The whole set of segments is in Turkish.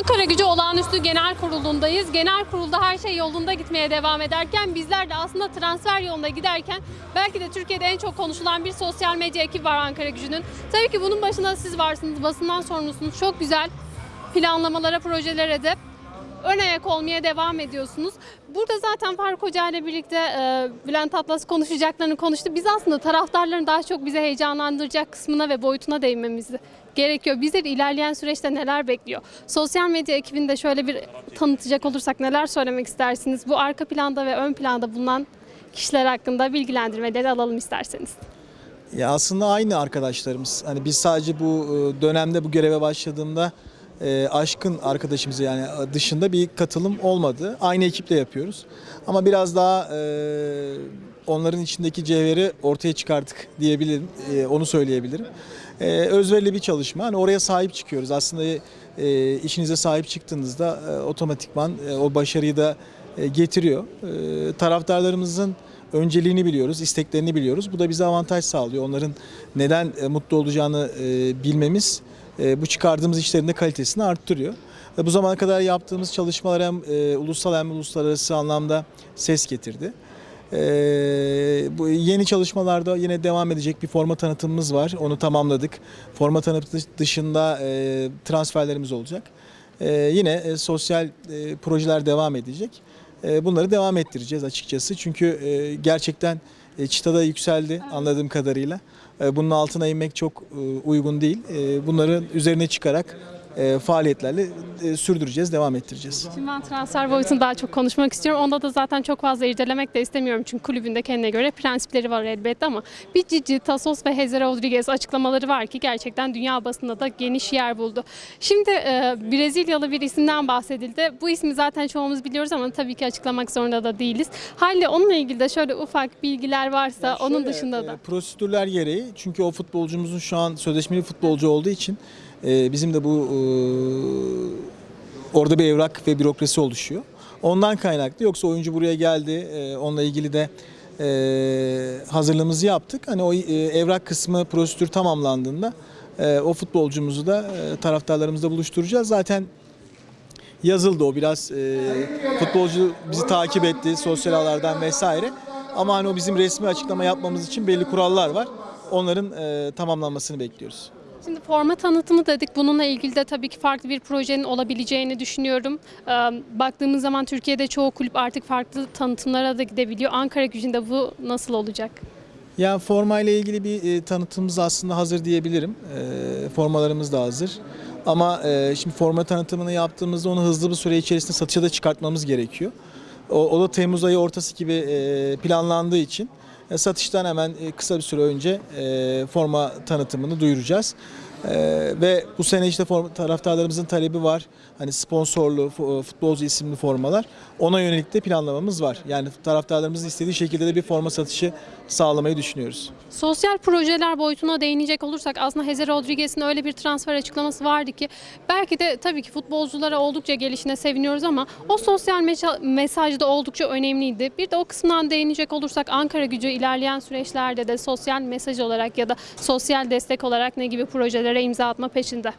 Ankara Gücü Olağanüstü Genel Kurulu'ndayız. Genel kurulda her şey yolunda gitmeye devam ederken bizler de aslında transfer yolunda giderken belki de Türkiye'de en çok konuşulan bir sosyal medya ekibi var Ankara Gücü'nün. Tabii ki bunun başında siz varsınız, basından sorumlusunuz. Çok güzel planlamalara, projelere de ön ayak olmaya devam ediyorsunuz. Burada zaten Faruk Hoca ile birlikte e, Bülent Atlas konuşacaklarını konuştu. Biz aslında taraftarların daha çok bize heyecanlandıracak kısmına ve boyutuna değinmemiz gerekiyor. Bizleri ilerleyen süreçte neler bekliyor? Sosyal medya ekibini de şöyle bir tanıtacak olursak neler söylemek istersiniz? Bu arka planda ve ön planda bulunan kişiler hakkında bilgilendirmeleri alalım isterseniz. Ya aslında aynı arkadaşlarımız. Hani biz sadece bu e, dönemde bu göreve başladığımda e, aşkın arkadaşımız yani dışında bir katılım olmadı. Aynı ekiple yapıyoruz. Ama biraz daha e, onların içindeki cevheri ortaya çıkarttık diyebilirim. E, onu söyleyebilirim. E, özverili bir çalışma. Hani oraya sahip çıkıyoruz. Aslında e, işinize sahip çıktığınızda e, otomatikman e, o başarıyı da e, getiriyor. E, taraftarlarımızın önceliğini biliyoruz, isteklerini biliyoruz. Bu da bize avantaj sağlıyor. Onların neden e, mutlu olacağını e, bilmemiz e, bu çıkardığımız işlerin de kalitesini arttırıyor. E, Bu zamana kadar yaptığımız çalışmalar hem e, ulusal hem uluslararası anlamda ses getirdi. E, bu yeni çalışmalarda yine devam edecek bir forma tanıtımımız var. Onu tamamladık. Forma tanıtımı dışında e, transferlerimiz olacak. E, yine e, sosyal e, projeler devam edecek. E, bunları devam ettireceğiz açıkçası. Çünkü e, gerçekten e, çıtada yükseldi anladığım kadarıyla. E, bunun altına inmek çok e, uygun değil. E, bunları üzerine çıkarak e, faaliyetlerle e, sürdüreceğiz, devam ettireceğiz. Şimdi ben transfer boyutunu daha çok konuşmak istiyorum. Onda da zaten çok fazla irdelemek de istemiyorum. Çünkü kulübün de kendine göre prensipleri var elbette ama bir Cici, Tasos ve Heze Rodriguez açıklamaları var ki gerçekten dünya basında da geniş yer buldu. Şimdi e, Brezilyalı bir isimden bahsedildi. Bu ismi zaten çoğumuz biliyoruz ama tabii ki açıklamak zorunda da değiliz. Halde onunla ilgili de şöyle ufak bilgiler varsa onun Şöyle, dışında da. e, prosedürler gereği çünkü o futbolcumuzun şu an sözleşmeli futbolcu olduğu için e, bizim de bu e, orada bir evrak ve bürokrasi oluşuyor. Ondan kaynaklı yoksa oyuncu buraya geldi e, onunla ilgili de e, hazırlığımızı yaptık. Hani o e, evrak kısmı prosedür tamamlandığında o futbolcumuzu da e, taraftarlarımızla buluşturacağız. Zaten yazıldı o biraz futbolcu bizi takip etti sosyal ağlardan vesaire. Ama hani o bizim resmi açıklama yapmamız için belli kurallar var. Onların tamamlanmasını bekliyoruz. Şimdi forma tanıtımı dedik. Bununla ilgili de tabii ki farklı bir projenin olabileceğini düşünüyorum. Baktığımız zaman Türkiye'de çoğu kulüp artık farklı tanıtımlara da gidebiliyor. Ankara gücünde bu nasıl olacak? Ya forma ile ilgili bir e, tanıtımımız aslında hazır diyebilirim. Formalarımız da hazır. Ama şimdi forma tanıtımını yaptığımızda onu hızlı bir süre içerisinde satışa da çıkartmamız gerekiyor. O, da Temmuz ayı ortası gibi planlandığı için satıştan hemen e, kısa bir süre önce e, forma tanıtımını duyuracağız. E, ve bu sene işte taraftarlarımızın talebi var. Hani sponsorlu fu- futbolcu isimli formalar. Ona yönelik de planlamamız var. Yani taraftarlarımızın istediği şekilde de bir forma satışı sağlamayı düşünüyoruz. Sosyal projeler boyutuna değinecek olursak aslında Heze Rodriguez'in öyle bir transfer açıklaması vardı ki belki de tabii ki futbolculara oldukça gelişine seviniyoruz ama o sosyal mesaj da oldukça önemliydi. Bir de o kısımdan değinecek olursak Ankara gücü ilerleyen süreçlerde de sosyal mesaj olarak ya da sosyal destek olarak ne gibi projelere imza atma peşinde.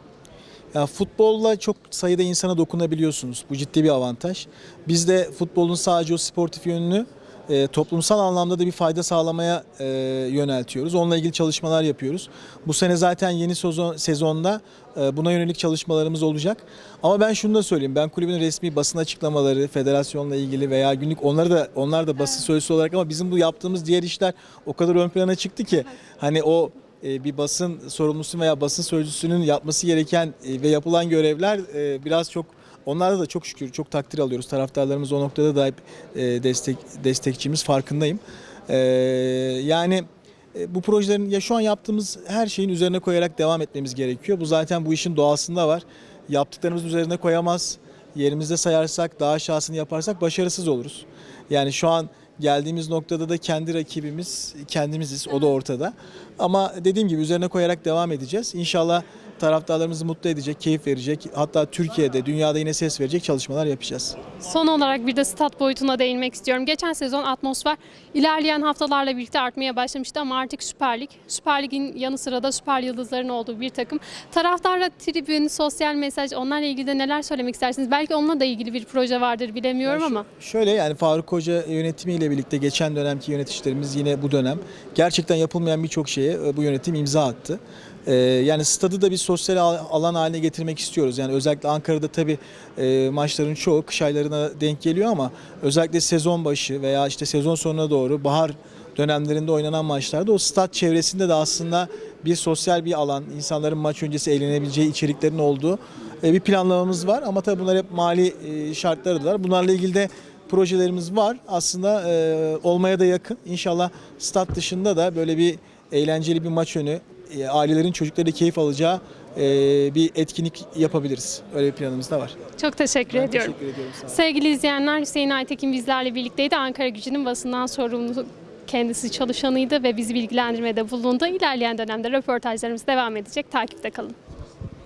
Ya futbolla çok sayıda insana dokunabiliyorsunuz. Bu ciddi bir avantaj. Biz de futbolun sadece o sportif yönünü e, toplumsal anlamda da bir fayda sağlamaya e, yöneltiyoruz. Onunla ilgili çalışmalar yapıyoruz. Bu sene zaten yeni sezon, sezonda e, buna yönelik çalışmalarımız olacak. Ama ben şunu da söyleyeyim. Ben kulübün resmi basın açıklamaları, federasyonla ilgili veya günlük onları da onlar da basın sözcüsü olarak ama bizim bu yaptığımız diğer işler o kadar ön plana çıktı ki hani o bir basın sorumlusu veya basın sözcüsünün yapması gereken e, ve yapılan görevler e, biraz çok onlarda da çok şükür çok takdir alıyoruz. Taraftarlarımız o noktada da hep e, destek destekçimiz farkındayım. E, Yani e, bu projelerin ya şu an yaptığımız her şeyin üzerine koyarak devam etmemiz gerekiyor. Bu zaten bu işin doğasında var. Yaptıklarımızın üzerine koyamaz. Yerimizde sayarsak, daha aşağısını yaparsak başarısız oluruz. Yani şu an geldiğimiz noktada da kendi rakibimiz kendimiziz. O da ortada. Ama dediğim gibi üzerine koyarak devam edeceğiz. İnşallah taraftarlarımızı mutlu edecek, keyif verecek, hatta Türkiye'de, dünyada yine ses verecek çalışmalar yapacağız. Son olarak bir de stat boyutuna değinmek istiyorum. Geçen sezon atmosfer ilerleyen haftalarla birlikte artmaya başlamıştı ama artık Süper Lig. Süper Lig'in yanı sıra da süper yıldızların olduğu bir takım. Taraftarla tribün, sosyal mesaj onlarla ilgili de neler söylemek istersiniz? Belki onunla da ilgili bir proje vardır bilemiyorum ama. Şöyle yani Faruk Hoca yönetimiyle birlikte geçen dönemki yöneticilerimiz yine bu dönem gerçekten yapılmayan birçok şeye e, bu yönetim imza attı. Ee, yani stadı da bir sosyal al- alan haline getirmek istiyoruz. Yani özellikle Ankara'da tabii e, maçların çoğu kış aylarına denk geliyor ama özellikle sezon başı veya işte sezon sonuna doğru bahar dönemlerinde oynanan maçlarda o stat çevresinde de aslında bir sosyal bir alan, insanların maç öncesi eğlenebileceği içeriklerin olduğu e, bir planlamamız var. Ama tabii bunlar hep mali e, şartları da var. Bunlarla ilgili de projelerimiz var. Aslında olmaya da yakın. İnşallah stat dışında da böyle bir eğlenceli bir maç önü, e, ailelerin çocukları keyif alacağı e, bir etkinlik yapabiliriz. Öyle bir planımız da var. Çok teşekkür Ben ediyorum. Teşekkür ediyorum. Sevgili izleyenler Hüseyin Aytekin bizlerle birlikteydi. Ankara gücünün basından sorumlu kendisi çalışanıydı ve bizi bilgilendirmede bulundu. İlerleyen dönemde röportajlarımız devam edecek. Takipte kalın.